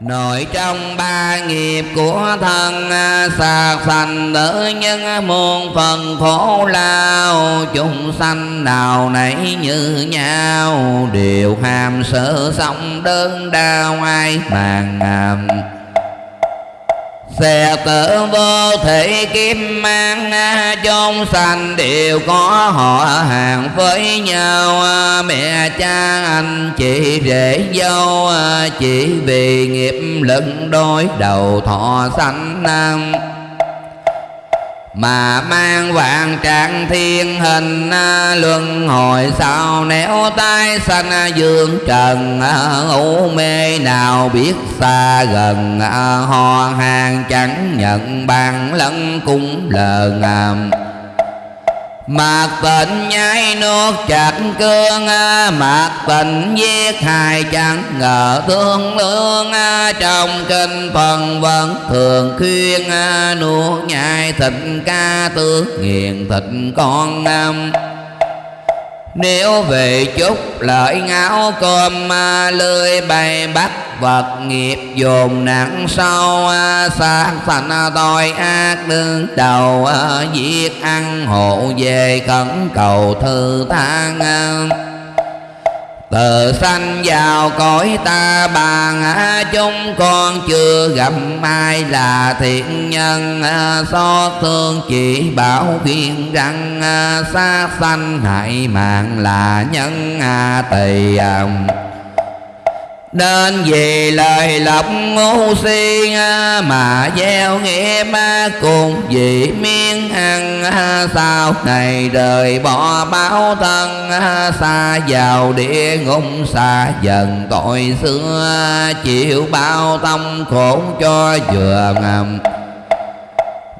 Nội trong ba nghiệp của thân Sạc à, sanh tử nhân muôn phần khổ lao. Chúng sanh nào nấy như nhau, Đều hàm sợ sống đơn đau ai bàn ngầm. Xe tử vô thể kim mang Trong sanh đều có họ hàng với nhau. Mẹ cha anh chị rể dâu, Chỉ vì nghiệp lực đối đầu thọ sanh nam mà mang vạn trạng thiên hình à, luân hồi sau néo tay sanh à, dương trần à, ngủ mê nào biết xa gần ho hàng chẳng nhận bàn lẫn cung lờ ngàm Mạc tịnh nhai nuốt chặt cương à, Mạc tịnh giết hài chẳng ngờ thương lương à, Trong kinh phần vẫn thường khuyên à, Nuốt nhai thịt ca tước nghiền thịt con năm nếu về chút lợi ngáo cơm à, lưới bay bắt vật nghiệp dồn nặng sâu xa thành tội ác đương đầu à, giết ăn hộ về khẩn cầu thư thang à từ sanh vào cõi ta bàn chúng con chưa gặp ai là thiện nhân xót thương chỉ bảo khuyên rằng sát sanh hại mạng là nhân tỳ nên vì lời lộc ngu si mà gieo nghĩa ma cùng vì miên ăn sau này đời bỏ báo thân xa vào địa ngục, xa dần tội xưa, chịu bao tâm khổ cho vừa ngầm.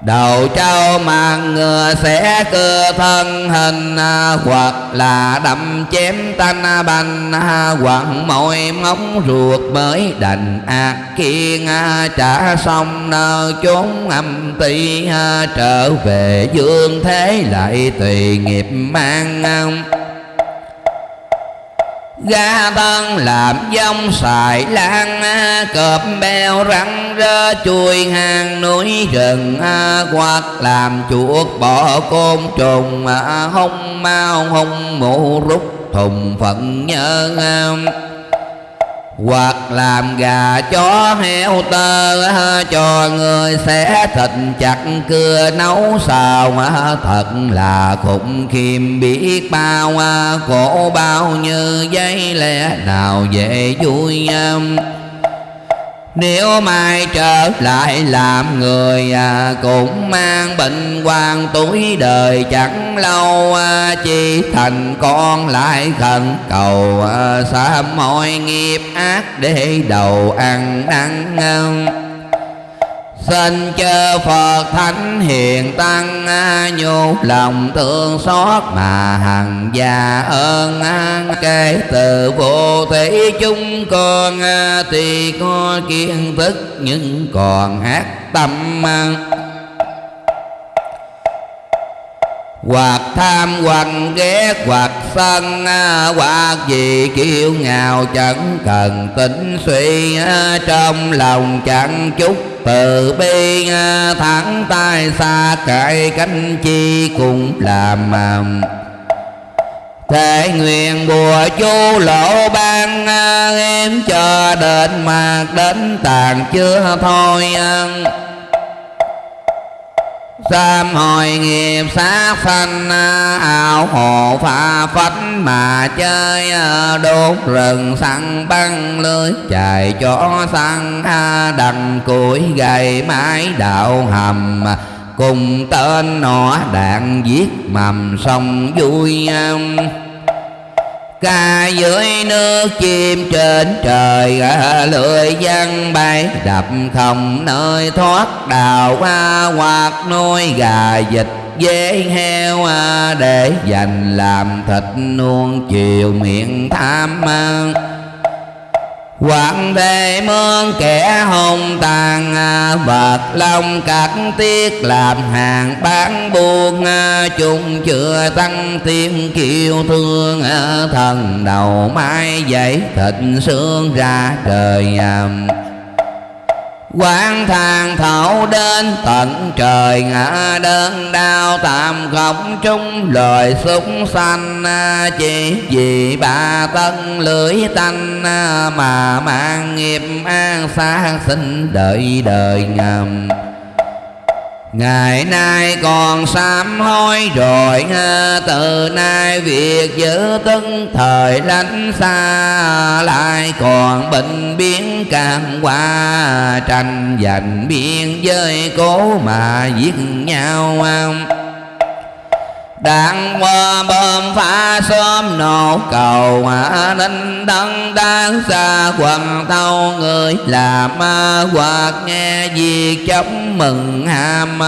Đầu trâu mang ngựa sẽ cơ thân hình à, Hoặc là đâm chém tanh à, bành à, Hoặc môi móng ruột mới đành ác kiên Trả xong nơ chốn âm ti Trở về dương thế lại tùy nghiệp mang Ga thân làm dông xài lan, Cọp beo rắn rơ chui hang núi rừng Hoặc làm chuột bỏ côn trùng, Hông mau hông mụ rút thùng phận nhớ hoặc làm gà chó heo tơ cho người sẽ thịt, chặt cưa nấu xào thật là khủng khiêm. Biết bao à, khổ bao như giấy lẽ nào dễ vui à nếu mai trở lại làm người à, Cũng mang bệnh quan túi đời chẳng lâu à, Chỉ thành con lại khẩn cầu à, Xa mọi nghiệp ác để đầu ăn năn Xin chư Phật Thánh Hiền Tăng à, Nhu lòng thương xót mà hằng già ơn à, Kể từ vô thể chúng con à, Thì có kiến thức nhưng còn hát tâm hoặc tham, hoặc ghét hoặc sân hoặc gì kiêu ngạo chẳng cần tính suy trong lòng chẳng chút từ bi thẳng tay xa cải cánh chi cũng làm Thế nguyện bùa chú lộ ban em cho đến mạc đến tàn chưa thôi xem hồi nghiệp sát sanh, ảo hộ pha phách mà chơi, đốt rừng săn băng lưới, chạy chó săn đằng củi gầy mái đạo hầm. Cùng tên nọ đạn giết mầm sông vui ca dưới nước chim trên trời lưỡi văn bay đập không nơi thoát đào hoa hoặc nuôi. Gà vịt dế heo à, để dành làm thịt nuông chiều miệng tham ăn. Quảng thế mương kẻ hồng tàn Vật lòng cắt tiết làm hàng bán buôn à, Chúng chưa tăng thêm kiêu thương à, Thần đầu mai dậy thịt xương ra trời à quán thang thảo đến, tận trời ngã đơn đau tạm khóc trung lời súng xanh à, chỉ vì ba tân lưỡi tanh à, mà mang nghiệp an xa sinh đợi đời ngầm. Ngày nay còn sám hối rồi Từ nay việc giữ tấn thời lánh xa Lại còn bệnh biến càng qua Tranh giành biên giới cố mà giết nhau đạn qua bơm phá xóm nổ cầu mà ninh đăng đáng xa quần thâu người làm hoặc nghe việc chấm mừng ham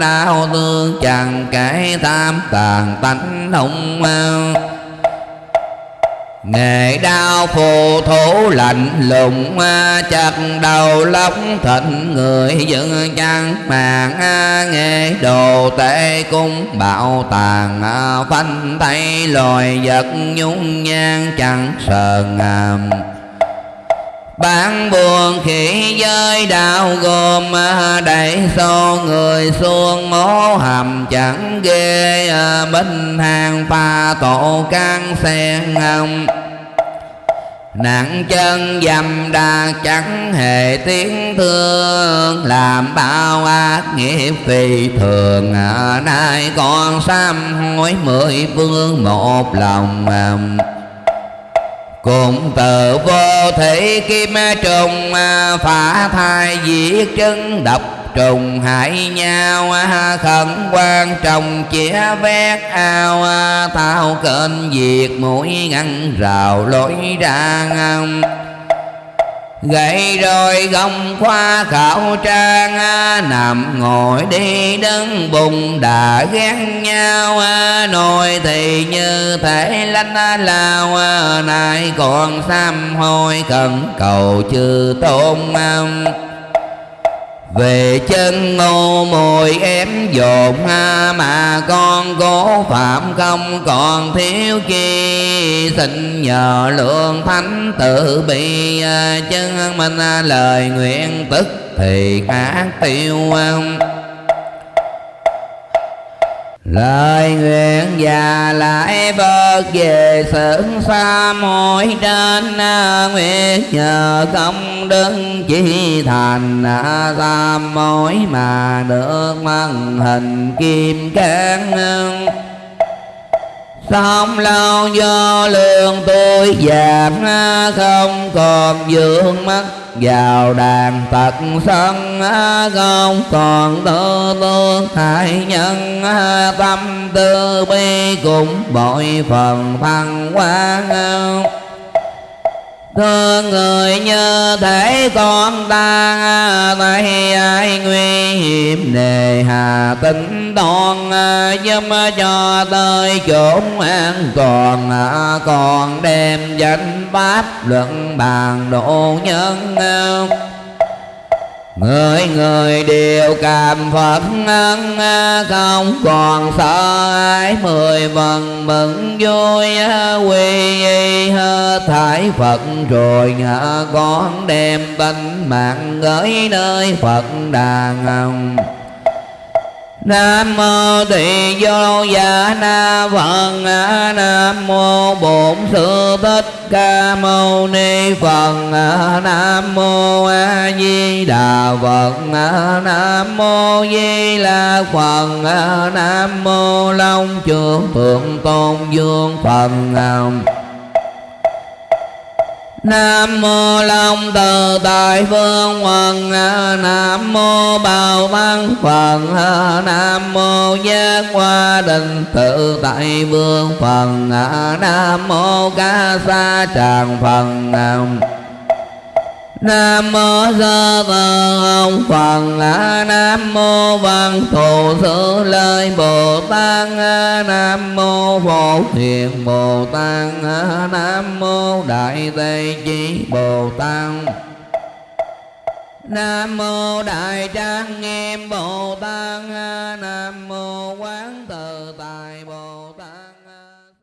đau thương chẳng cái tham tàn tánh hung Nghệ đau phù thủ lạnh lùng à, Chặt đầu lóc thịnh người dân chăn mạng à, Nghệ đồ tệ cung bạo tàn à, Phanh tay loài vật nhung nhan chẳng sờn ngàm bạn buồn khỉ giới đạo gồm à, đẩy xô người xuông mố hầm chẳng ghê à, Binh hàng pha tổ can sen hồng Nặng chân dầm đà chẳng hề tiếng thương, Làm bao ác nghiệp phi thường. À, nay còn sám hối mười phương một lòng cùng từ vô thể kim trùng à, phá thai diệt chân độc trùng hại nhau à, khẩn quan trọng chĩa vét ao à, thao kênh diệt mũi ngăn rào lối ra ngang Gậy rồi gông khoa khảo trang à, Nằm ngồi đi đứng bùng đã ghét nhau à, Nồi thì như thể lanh à, lao Nay còn sam hôi cần cầu chư tôn về chân ngô mồi em dồn ha, mà con cố phạm không còn thiếu chi. Xin nhờ lượng thánh tự bị chân mình lời nguyện tức thì ác tiêu Lời nguyện và lại Phật về sự xa mỗi trên à, Nguyện nhờ công đức chỉ thành à, xa mối mà được mang hình kim cán không lâu do lương tôi giảm à, Không còn dưỡng mắt. Vào đàn tật sân à, không còn tư tương hại nhân à, tâm tư bi cũng bội phần thăng quan thương người như thể con ta, thấy ai nguy hiểm nề hà. Tính toàn giúp cho tới chốn an toàn, còn đem danh pháp luận bàn độ nhân. Người người đều cảm phật ân Không còn sợ ai. Mười phần mừng vui, Quy y thải Phật rồi ngã con đem tánh mạng gửi nơi Phật đàn ông. Nam mô Tỳ Vô Dạ Na Phật, Nam mô Bổn Sư Thích Ca Mâu Ni Phật, Nam mô A Di Đà Phật, Nam mô Di La Phật, Nam mô Long Trường Thượng Tôn Dương Phật Nam mô Long từ tại phương quần Nam mô Bảo Văn Phật Nam mô Giác Hoa Định tự tại vương Phật Nam mô Ca Sa Tràng Phật Nam. mô Nam sơ tờ ông Phật Nam mô văn thù sư lợi Bồ Tát Nam mô phổ thiền Bồ Tát Nam mô đại tây chí Bồ Tát. Nam mô đại trang nghiêm Bồ Tát Nam mô quán